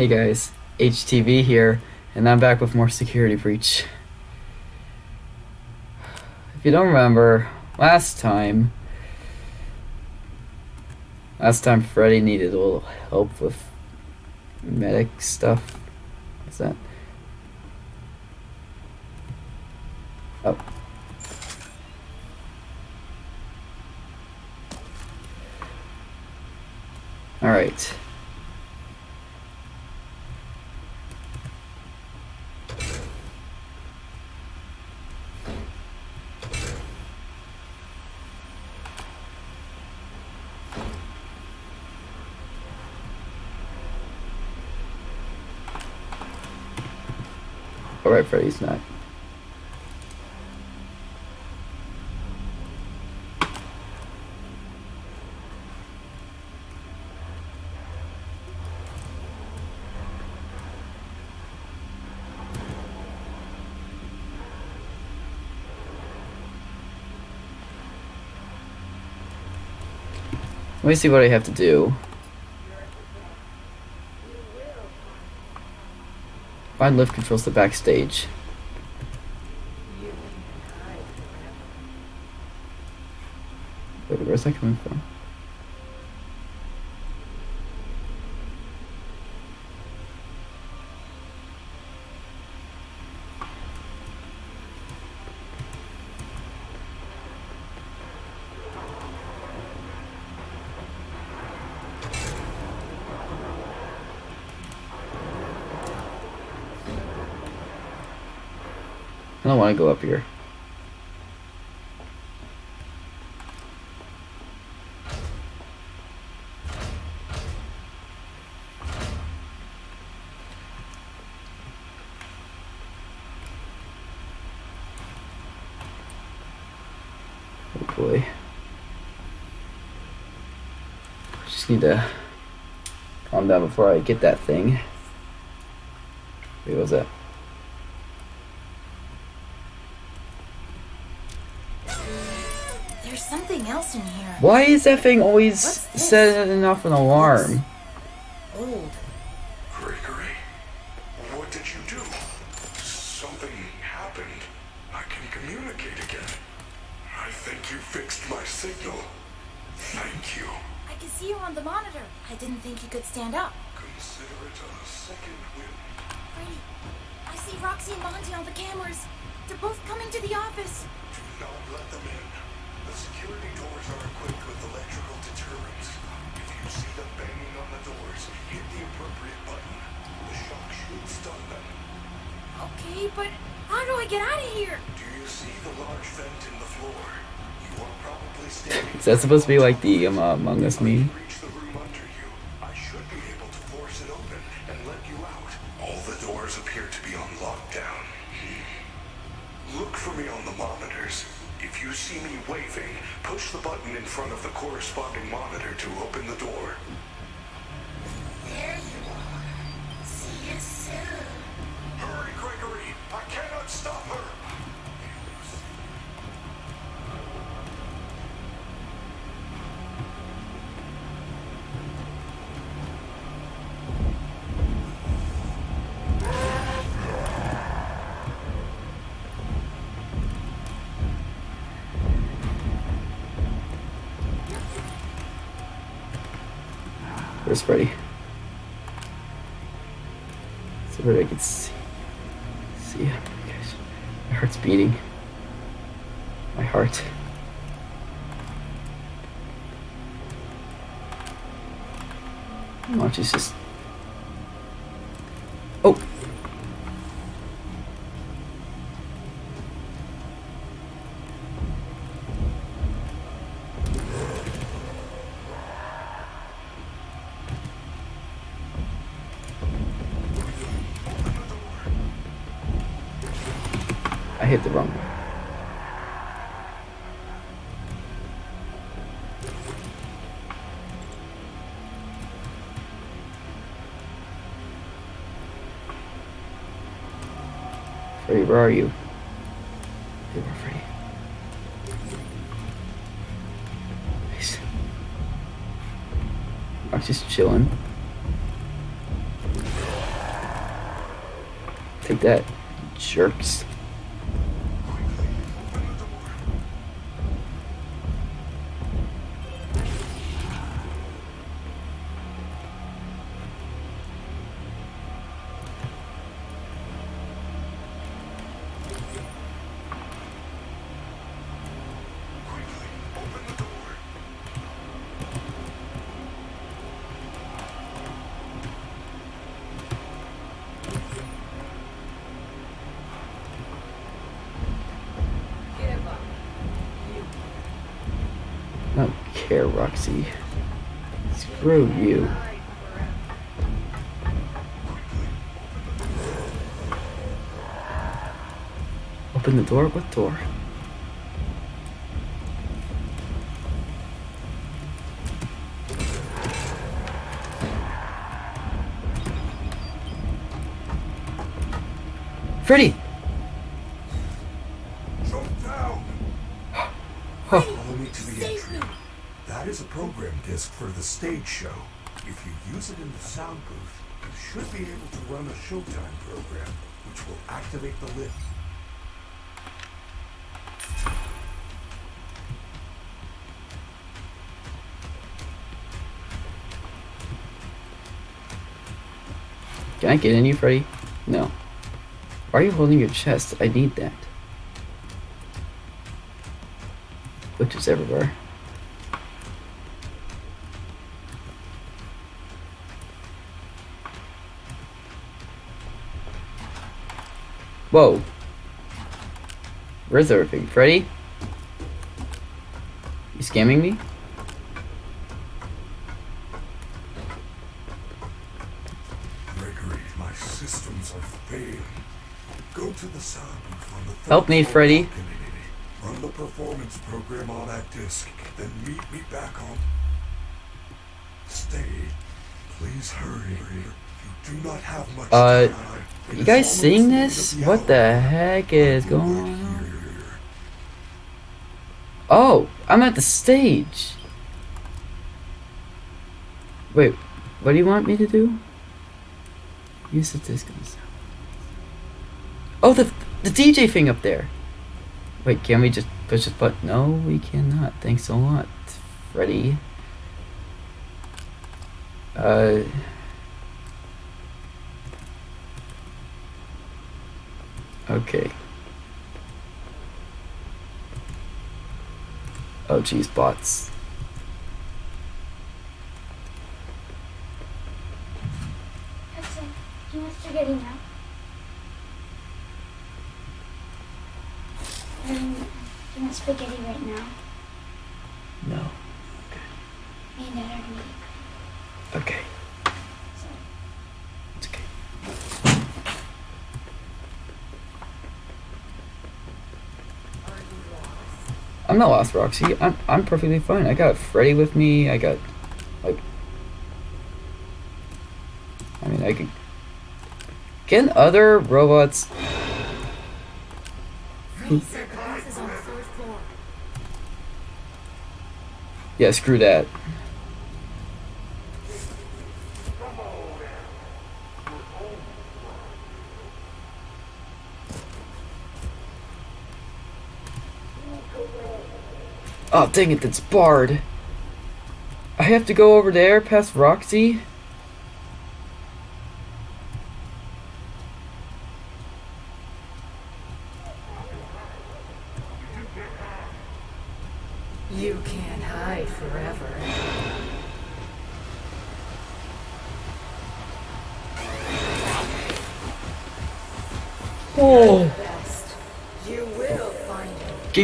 Hey guys, HTV here, and I'm back with more Security Breach. If you don't remember, last time, last time Freddy needed a little help with medic stuff. What's that? Oh. Alright. Alright, Freddy's not. Let me see what I have to do. Find lift controls the backstage. Wait, where's that coming from? Don't want to go up here. Oh boy. Just need to calm down before I get that thing. Wait, what was that? There's something else in here. Why is that thing always What's setting off an alarm? Old. Gregory, what did you do? Something happened. I can communicate again. I think you fixed my signal. Thank you. I can see you on the monitor. I didn't think you could stand up. Consider it a second win. Freddy, I see Roxy and Monty on the cameras. They're both coming to the office. Do not let them in. The security doors are equipped with electrical deterrents. If you see them banging on the doors, hit the appropriate button. The shock should stun them. Okay, but how do I get out of here? Do you see the large vent in the floor? You are probably standing. Is that supposed to be like the um, uh, Among Us meme? Reach the room under you. I should be able to force it open and let you out. All the doors appear to be on lockdown. Hmm. Look for me on the monitors. If you see me waving, push the button in front of the corresponding monitor to open the door. There you are. See you soon. Hurry, Gregory! I cannot stop her! Where's Freddy? So where I can see. See him. Guys, my heart's beating. My heart. Watch, just. Oh! Hit the wrong one. Freddy, where are you? Hey, where Freddy? I'm just chilling. Take that, jerks. Care, Roxy. Screw you. Open the door? What door? Freddy! Jump down! Oh, Follow me to the Save entry. me! That is a program disc for the stage show. If you use it in the sound booth, you should be able to run a Showtime program, which will activate the lift. can I get in you, Freddy? No. Why are you holding your chest? I need that. Which is everywhere. Whoa. Where's everything? Freddy? You scamming me? Gregory, my systems are failing. Go to the sound the Help me, Freddy. Run the performance program on that disc, then meet me back on. Stay. Please hurry. You do not have much Uh. You guys seeing this? the What the heck is going on? Oh, I'm at the stage. Wait, what do you want me to do? Use the disc on the sound. Oh, the the DJ thing up there. Wait, can we just push this button? No, we cannot. Thanks a lot, Freddy. Uh. Okay. Oh, geez, bots. Hudson, do you want spaghetti now? Um, do you want spaghetti right now? No. Me and Dad are gonna eat. Okay. So, It's okay. I'm not lost, Roxy. I'm I'm perfectly fine. I got Freddy with me. I got like I mean I could Can other robots Freddy said the booth is on the fourth floor. Yeah, screw that. Oh, dang it, that's barred. I have to go over there past Roxy?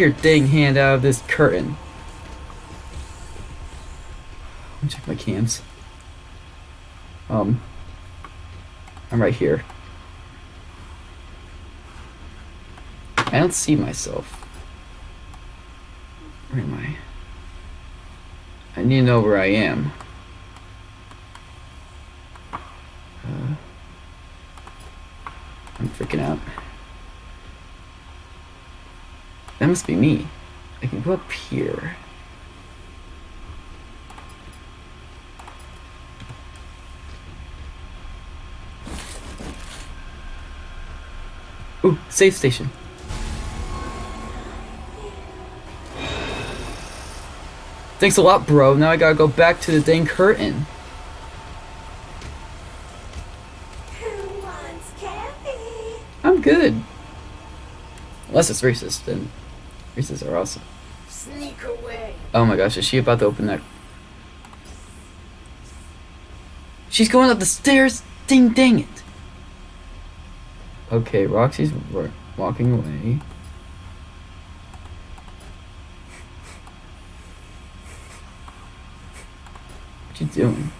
Your dang hand out of this curtain. Let me check my cams. Um, I'm right here. I don't see myself. Where am I? I need to know where I am. Uh, I'm freaking out. That must be me. I can go up here. Ooh, safe station. Thanks a lot, bro. Now I gotta go back to the dang curtain. Who wants candy? I'm good. Unless it's racist, then Are awesome. Sneak away. Oh my gosh, is she about to open that? She's going up the stairs! Ding dang it! Okay, Roxy's walking away. What you doing?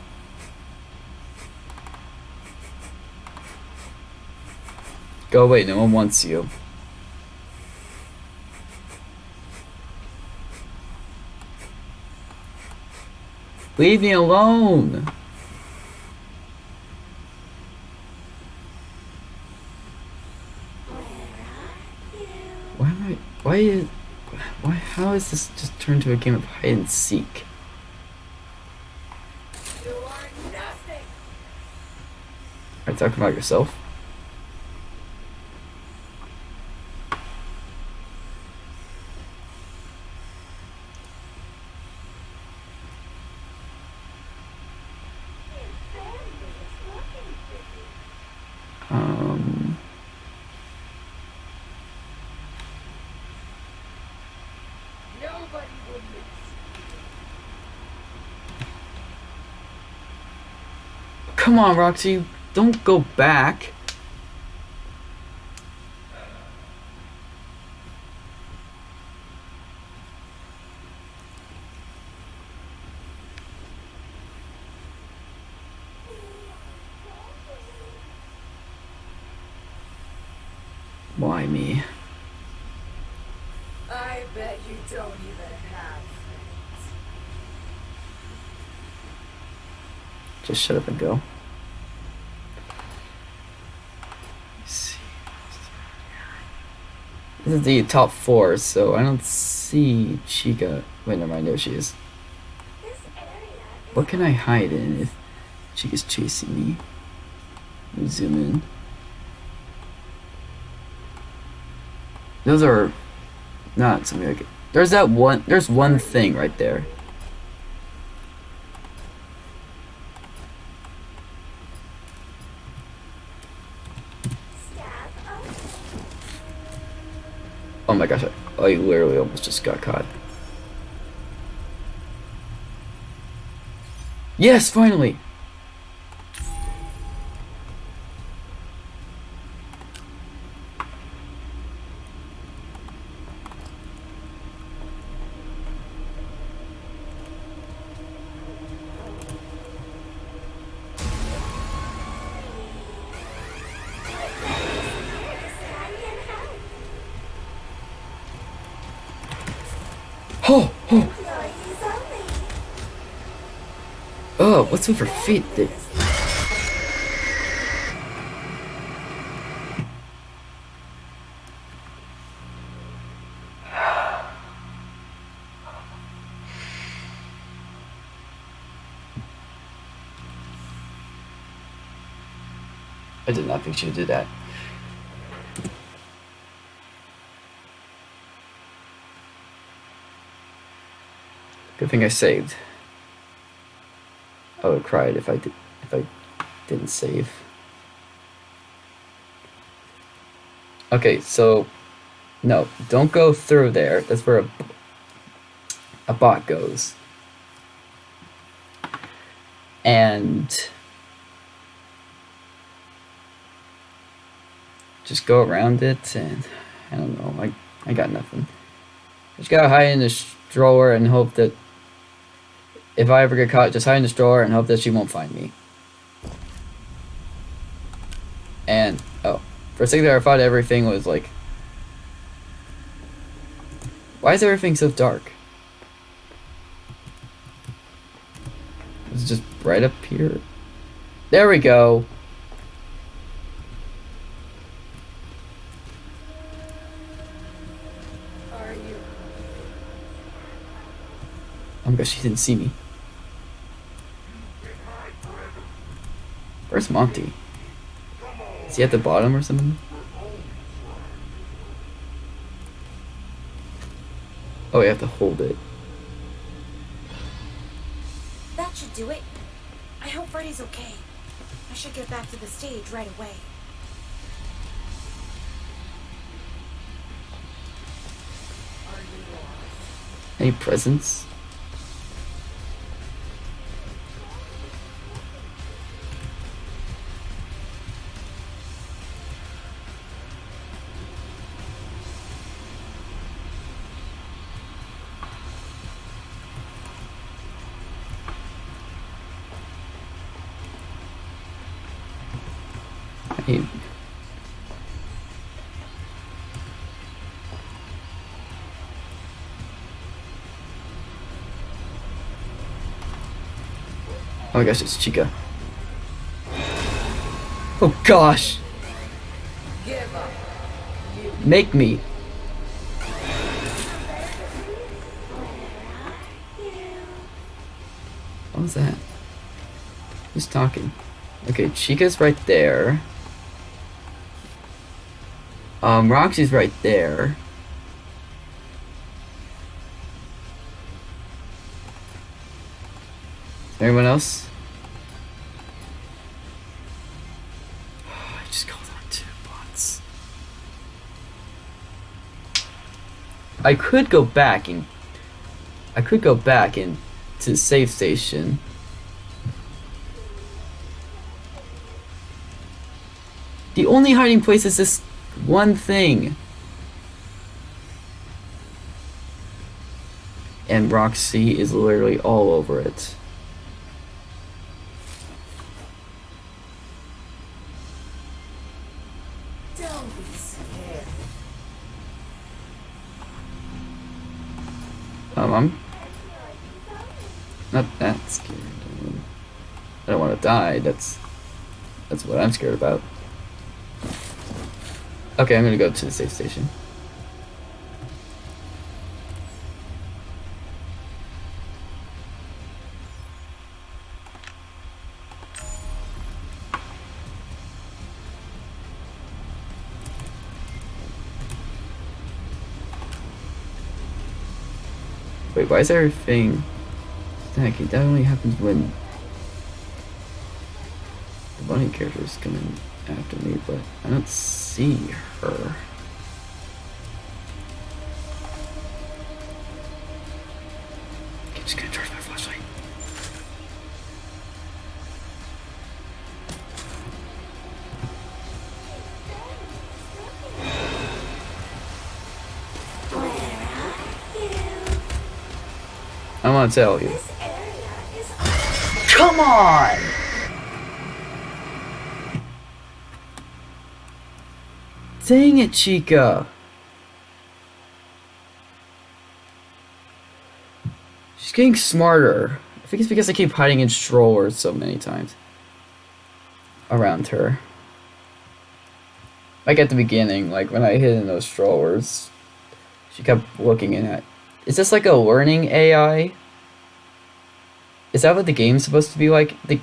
Go away, no one wants you. Leave me alone! Why am I? Why is? Why? How is this just turned to a game of hide and seek? You are nothing. Are you talking about yourself? Um. Nobody will miss. Come on, Roxy. Don't go back. Why me? I bet you don't even have friends. Just shut up and go. Let's see. This is the top four, so I don't see Chica. Wait, never mind. There she is. What can I hide in if Chica's chasing me? Let me zoom in. Those are not something like. it. There's that one. There's one thing right there. Oh my gosh! I, I literally almost just got caught. Yes, finally. Oh, oh, Employees only. oh! What's with her feet? They, I did not think she would do that. Good thing I saved. I would cried if I did if I didn't save. Okay, so no, don't go through there. That's where a, a bot goes. And just go around it and I don't know, I I got nothing. Just gotta hide in this drawer and hope that if I ever get caught, just hide in this drawer and hope that she won't find me. And oh, for a second there, I thought everything was like, why is everything so dark? It's just right up here. There we go. Are you? Oh my gosh, she didn't see me. Where's Monty? Is he at the bottom or something? Oh, you have to hold it. That should do it. I hope Freddy's okay. I should get back to the stage right away. Any presents? Oh my gosh, it's Chica. Oh gosh! Make me! What was that? Who's talking? Okay, Chica's right there. Um, Roxy's right there. Anyone else? I just called on two bots. I could go back and I could go back and to the safe station. The only hiding place is this one thing. And Roxy is literally all over it. I'm not that scared. I, I don't want to die. That's that's what I'm scared about. Okay, I'm gonna go to the safe station. Why is everything stacking? That only happens when the bunny character is coming after me, but I don't see her. Want to tell you. This area is Come on! Dang it, Chica! She's getting smarter. I think it's because I keep hiding in strollers so many times around her. Like at the beginning, like when I hid in those strollers, she kept looking in at. Is this like a learning AI? Is that what the game's supposed to be like? The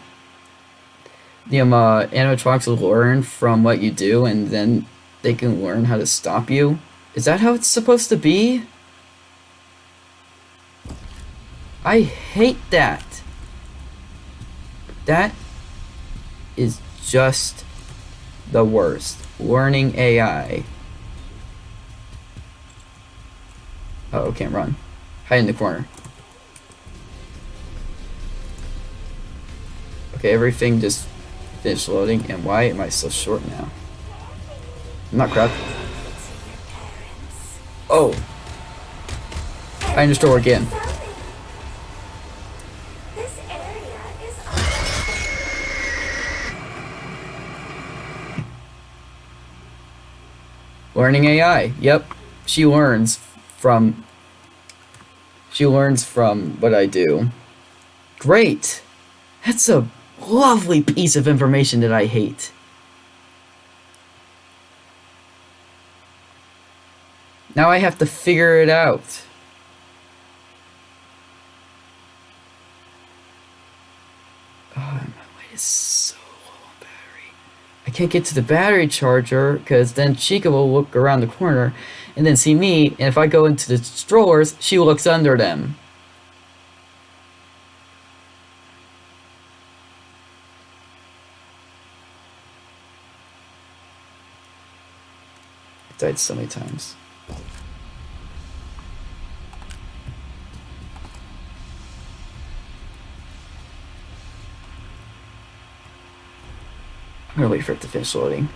the um, uh, animatronics will learn from what you do, and then they can learn how to stop you. Is that how it's supposed to be? I hate that. That is just the worst. Learning AI. Oh, can't run. Hide in the corner. Okay, everything just finished loading, and why am I so short now? I'm not crap. Oh! I again. This area is Learning AI. Yep. She learns from she learns from what I do. Great. That's a lovely piece of information that I hate. Now I have to figure it out. Oh, my light is so low on battery. I can't get to the battery charger because then Chica will look around the corner and then see me. And if I go into the strollers, she looks under them. I died so many times. I'm gonna wait for it to finish loading.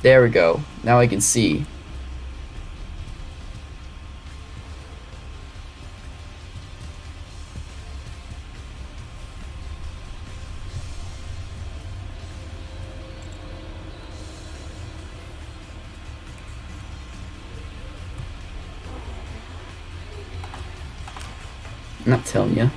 There we go. Now I can see. Not telling you.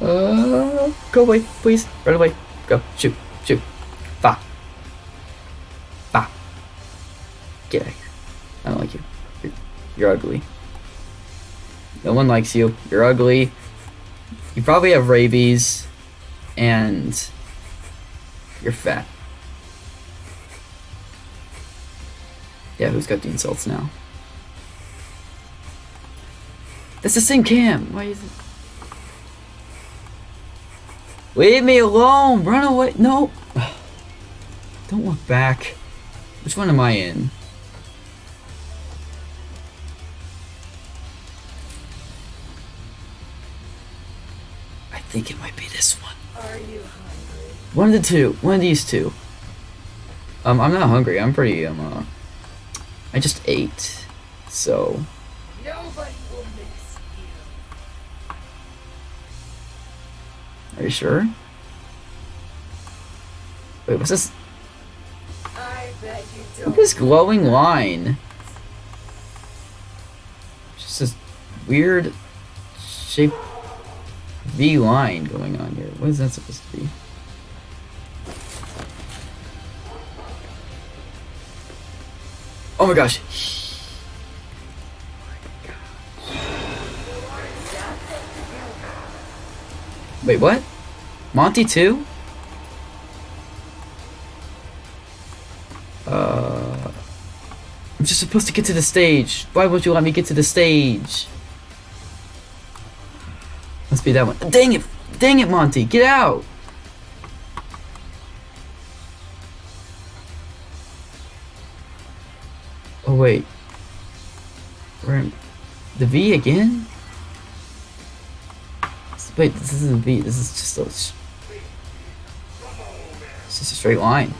Uh, go away, please. Run away. Go. Shoot. Shoot. Bah. Bah. Get out of here. I don't like you. You're, you're ugly. No one likes you. You're ugly. You probably have rabies. And you're fat. Yeah, who's got the insults now? That's the same cam. Why is it? Leave me alone! Run away! No! Don't look back. Which one am I in? Think it might be this one. Are you hungry? One of the two. One of these two. Um, I'm not hungry. I'm pretty, um, uh, I just ate. So, Nobody will miss you. are you sure? Wait, what's this? I bet you don't. at this glowing line. Just this weird shaped V line going on here. What is that supposed to be? Oh my gosh. Wait, what? Monty too? Uh, I'm just supposed to get to the stage. Why won't you let me get to the stage? Must be that one. Dang it! Dang it, Monty! Get out! Oh wait. We're in the V again? Wait, this isn't V. This is just a. It's just a straight line.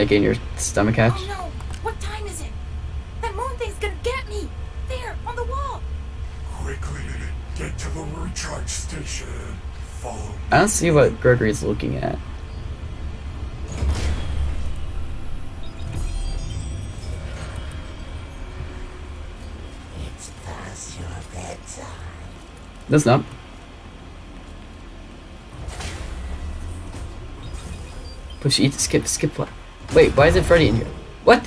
Can I in your stomach hatch? Oh no! What time is it? That moon thing's gonna get me! There, on the wall! Quickly, get to the recharge station. Follow me. I don't see what Gregory's looking at. It's past your bedtime. That's not. Push eat, skip, skip what? Wait, why is it Freddy in here? What?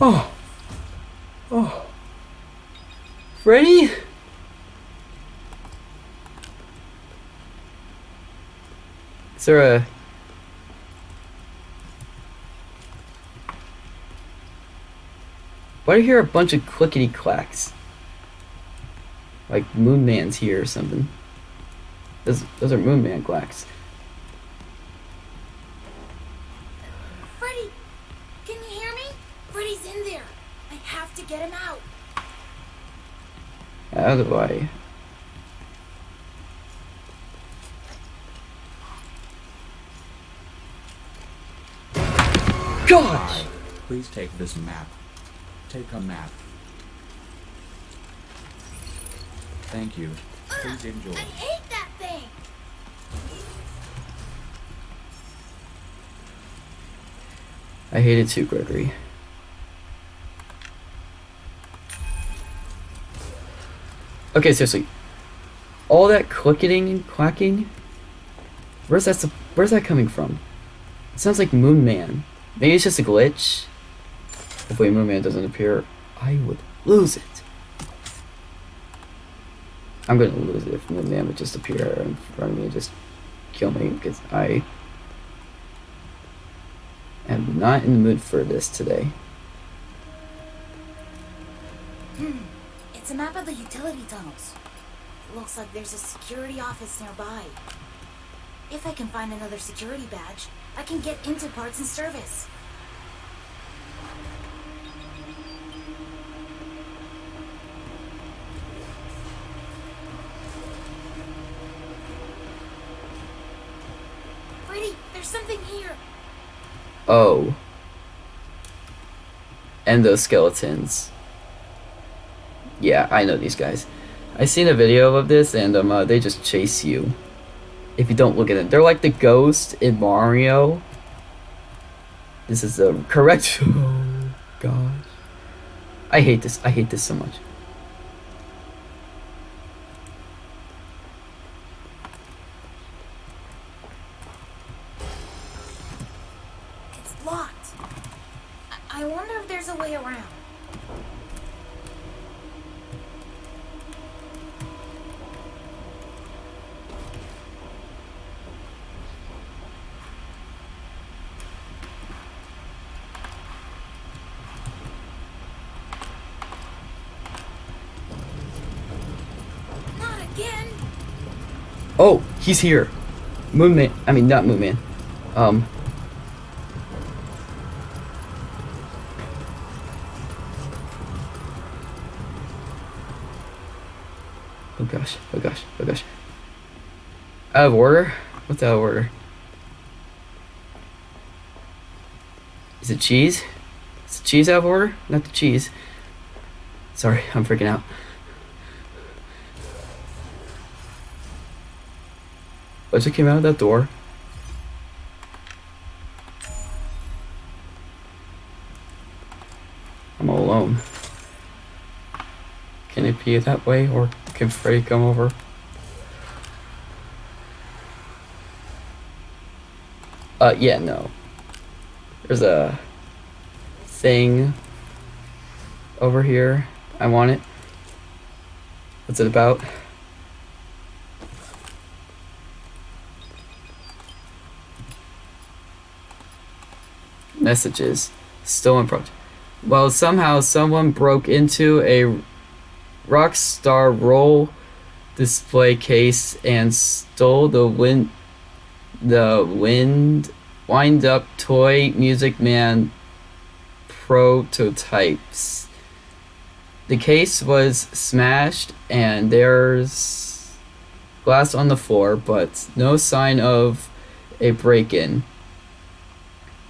Oh. Oh. Freddy? Is there a Why do I hear a bunch of clickety clacks? Like Moon Man's here or something. Those, those are Moon Man clacks. Freddy! Can you hear me? Freddy's in there. I have to get him out. How do I? Gosh! Please take this map. Take a map. Thank you. Please enjoy. I hate that thing. I hate it too, Gregory. Okay, seriously. All that clicketing and quacking. Where's that? Where's that coming from? It sounds like Moon Man. Maybe it's just a glitch. Hopefully, Moon Man doesn't appear. I would lose it. I'm gonna lose it if the Man would just appear in front of me and just kill me because I am not in the mood for this today. Hmm. It's a map of the utility tunnels. Looks like there's a security office nearby. If I can find another security badge, I can get into parts and service. Freddy, there's something here. Oh. Endoskeletons. Yeah, I know these guys. I seen a video of this, and um, uh, they just chase you. If you don't look at them, they're like the ghost in Mario. This is the correct. Oh gosh, I hate this. I hate this so much. It's locked. I, I wonder if there's a way around. Not again. Oh, he's here. Moonman. I mean, not Moonman. Um. Oh gosh. Oh gosh. Oh gosh. Out of order? What's out of order? Is it cheese? Is the cheese out of order? Not the cheese. Sorry, I'm freaking out. Just came out of that door? I'm all alone. Can it be that way, or can Freddy come over? Uh, yeah, no. There's a thing over here. I want it. What's it about? Messages. Stolen from well somehow someone broke into a Rockstar Row display case and stole the wind the wind wind up toy music man prototypes. The case was smashed and there's glass on the floor but no sign of a break-in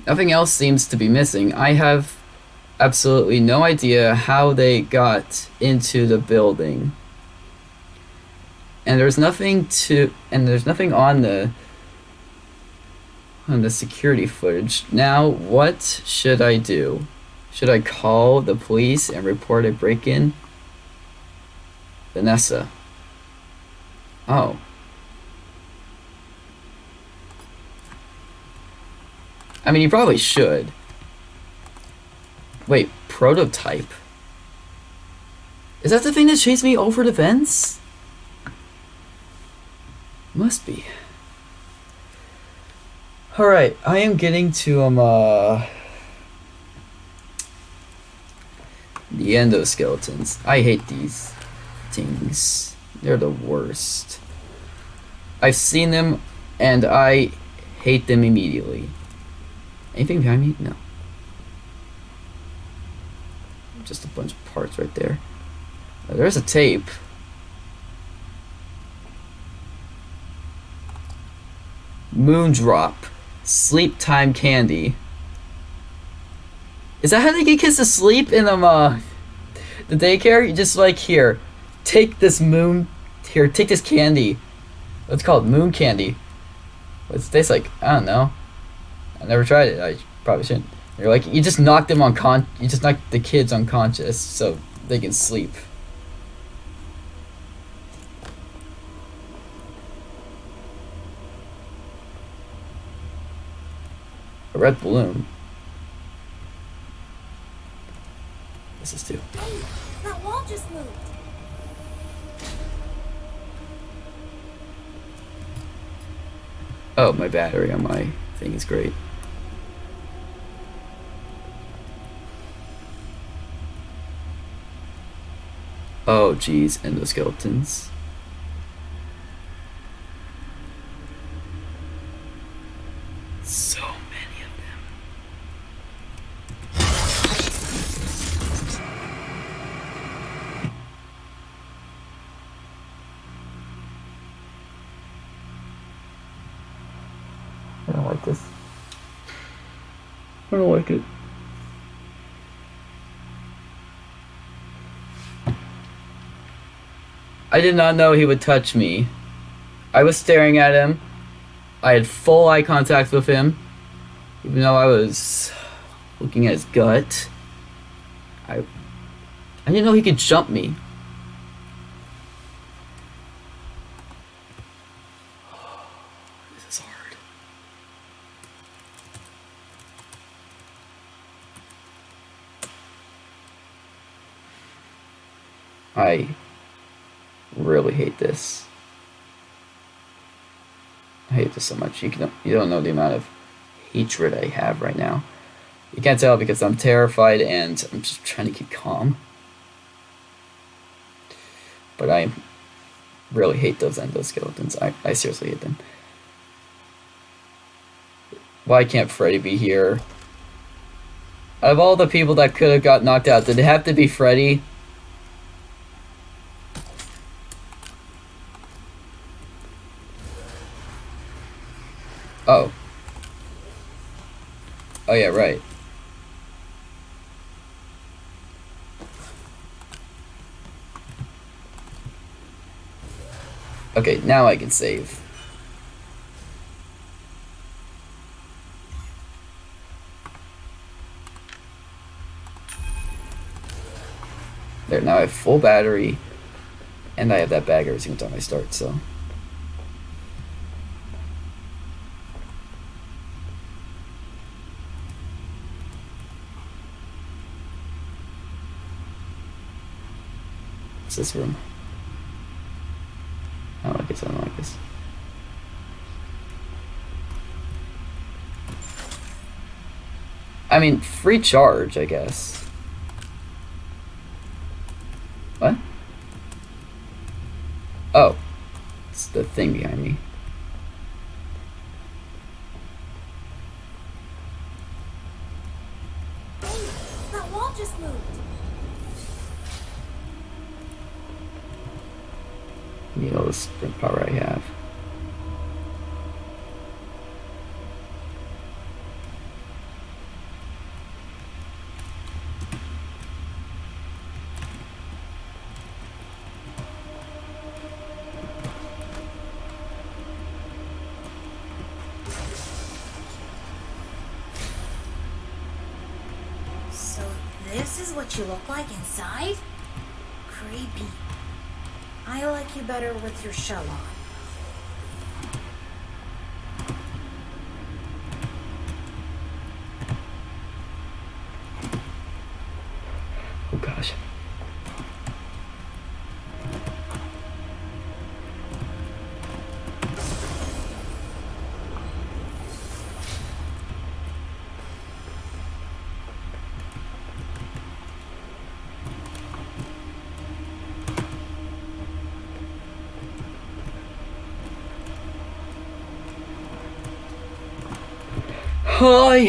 Nothing else seems to be missing. I have absolutely no idea how they got into the building. And there's nothing to and there's nothing on the on the security footage. Now, what should I do? Should I call the police and report a break-in? Vanessa. Oh. I mean, you probably should. Wait, prototype? Is that the thing that chased me over the fence? Must be. Alright, I am getting to, um, uh... The endoskeletons. I hate these things. They're the worst. I've seen them, and I hate them immediately. Anything behind me? No. just a bunch of parts right there. Uh, there's a tape. Moondrop. Sleep time candy. Is that how they get kids to sleep in um uh the daycare? You just like here, take this moon here, take this candy. What's called? Moon candy. What's it taste like? I don't know. I never tried it. I probably shouldn't. You're like you just knock them on con you just knock the kids unconscious so they can sleep. A red balloon. This is two. Hey, that wall just moved. Oh, my battery on my thing is great. Oh, geez, endoskeletons. So many of them. I don't like this. I don't like it. I did not know he would touch me. I was staring at him. I had full eye contact with him. Even though I was looking at his gut. I I didn't know he could jump me. This is hard. I really hate this. I hate this so much. You can you don't know the amount of hatred I have right now. You can't tell because I'm terrified and I'm just trying to keep calm. But I really hate those endoskeletons. I, I seriously hate them. Why can't Freddy be here? Of all the people that could have got knocked out, did it have to be Freddy? Oh. Oh yeah, right. Okay, now I can save. There, now I have full battery, and I have that bag every single time I start, so. What's this room? I don't like this, I don't like this. I mean, free charge, I guess. What? Oh. It's the thing behind me. Hey, that wall just moved. You know the sprint power I have. Better with your shell on.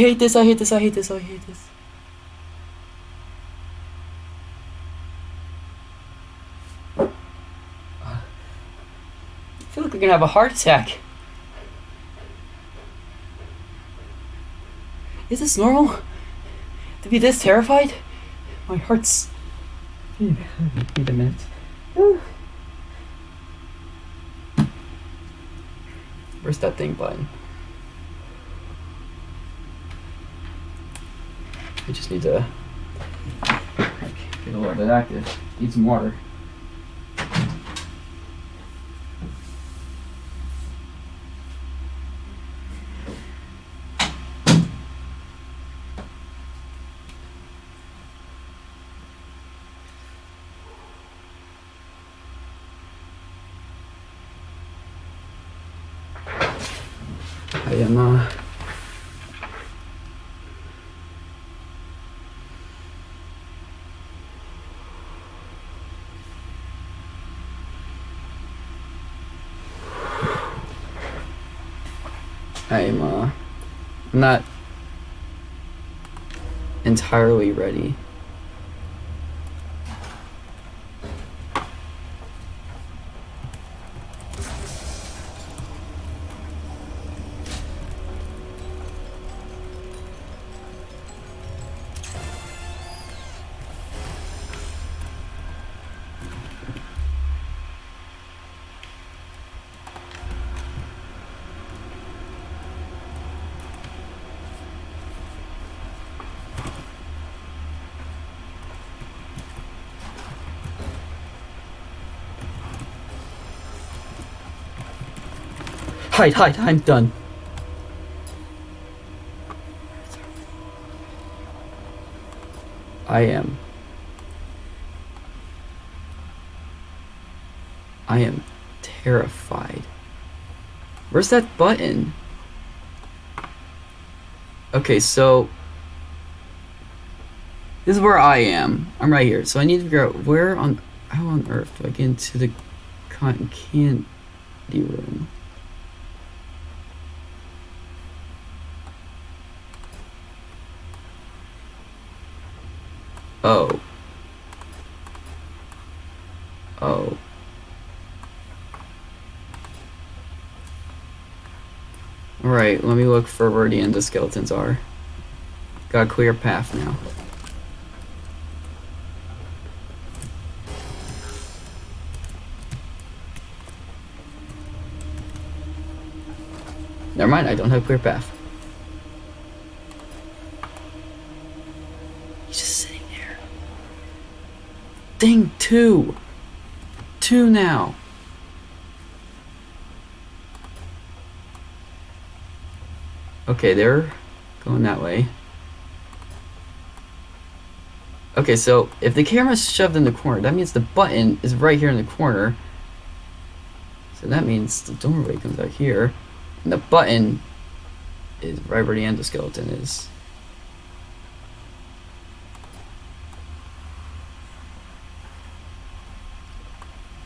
hate this, I hate this, I hate this, I hate this. I feel like we're gonna have a heart attack. Is this normal? To be this terrified? My heart's... Wait a minute. Where's that thing button? I just need to get a little bit active. Need some water. I am uh I'm uh not entirely ready. Hide, hide, I'm done. I am. I am terrified. Where's that button? Okay, so this is where I am. I'm right here. So I need to figure out where on how on earth do I get into the cotton candy room? Oh. Oh. Right, let me look for where the endoskeletons are. Got a clear path now. Never mind, I don't have clear path. He's just sitting there. Ding, two. Two now. Okay, they're going that way. Okay, so if the camera's shoved in the corner, that means the button is right here in the corner. So that means the doorway comes out here. And the button is right where the endoskeleton is.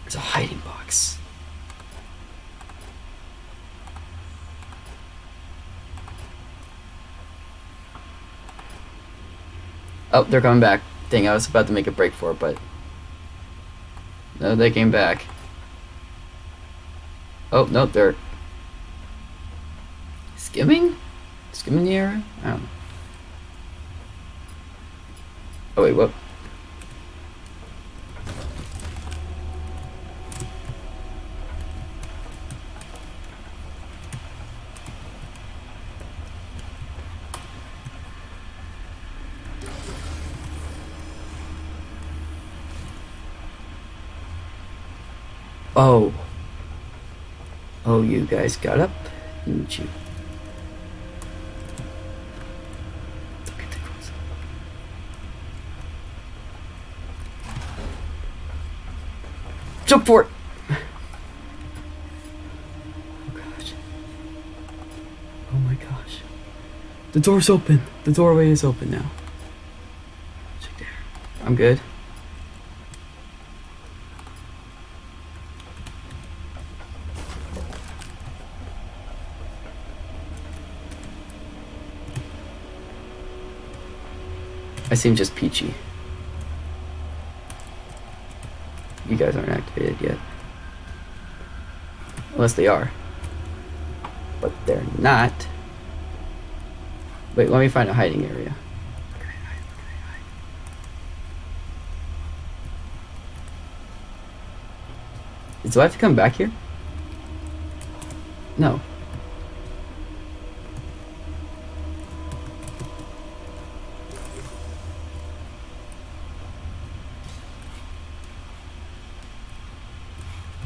There's a hiding box. Oh, they're coming back. Dang, I was about to make a break for it, but... No, they came back. Oh, no, they're... Skimming? Skimming the area? I don't know. Oh, wait, what? Oh. You guys got up, didn't you? Jump for it! Oh gosh. Oh my gosh. The door's open. The doorway is open now. Check there. I'm good. I seem just peachy. You guys aren't activated yet. Unless they are. But they're not. Wait, let me find a hiding area. Do I have to come back here? No.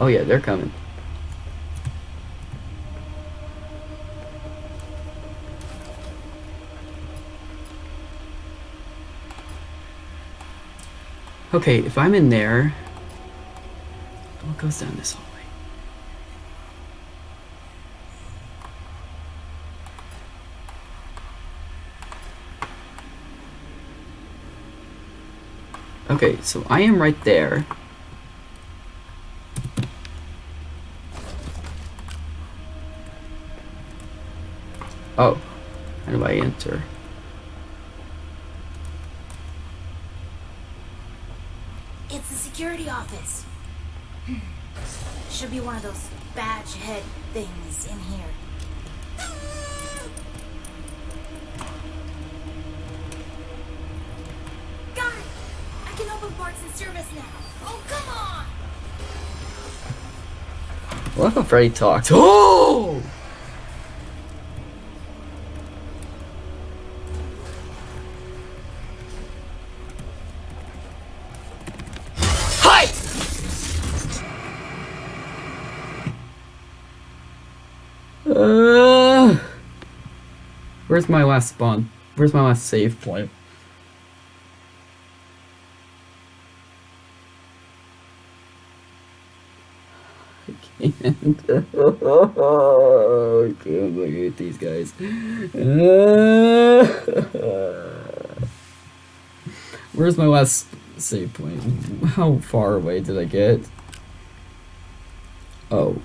Oh yeah, they're coming. Okay, if I'm in there, what goes down this hallway? Okay, so I am right there. Oh, how do I enter? It's the security office. Should be one of those badge head things in here. Got it! I can open parts and service now. Oh, come on! If Freddy talked? Oh! Where's my last spawn? Where's my last save point? I can't. I can't look at these guys. Where's my last save point? How far away did I get? Oh.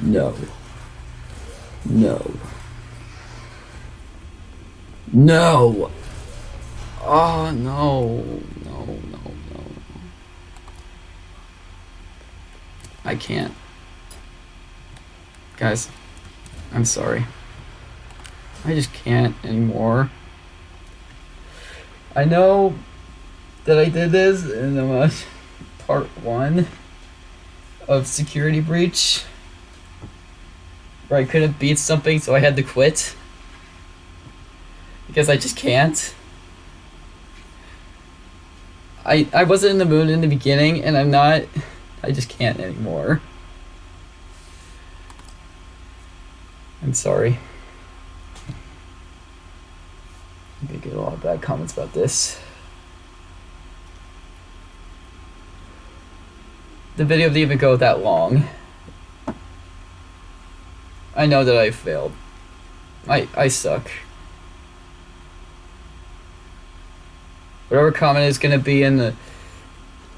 No. No. No! Oh, no. No, no, no. I can't. Guys, I'm sorry. I just can't anymore. I know that I did this in the part one of Security Breach, where I couldn't beat something, so I had to quit. Because I just can't. I I wasn't in the mood in the beginning, and I'm not. I just can't anymore. I'm sorry. Gonna get a lot of bad comments about this. The video didn't even go that long. I know that I failed. I I suck. Whatever comment is gonna be in the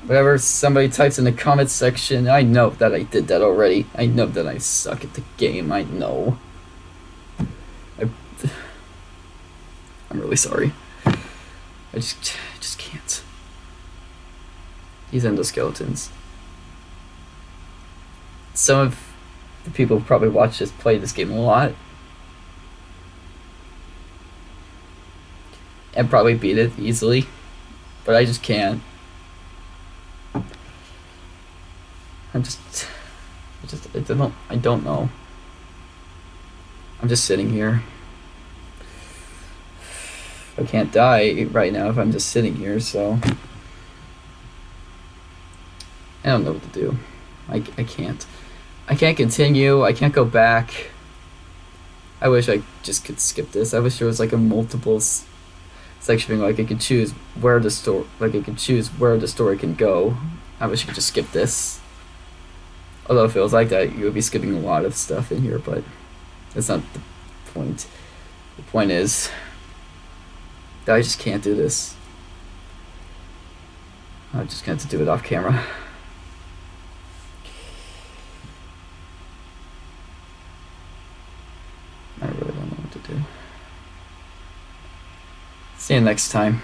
whatever somebody types in the comments section, I know that I did that already. I know that I suck at the game. I know. I, I'm really sorry. I just, I just can't. These endoskeletons. Some of the people who probably watch this play this game a lot. And probably beat it easily. But I just can't. I'm just, I just, I don't, I don't know. I'm just sitting here. I can't die right now if I'm just sitting here, so I don't know what to do. I, I can't. I can't continue. I can't go back. I wish I just could skip this. I wish there was like a multiple s- section, like I could choose where the story, like I could choose where the story can go. I wish you could just skip this. Although if it was like that, you would be skipping a lot of stuff in here, but that's not the point. The point is that I just can't do this. I'm just to have to do it off camera. I really don't know what to do. See you next time.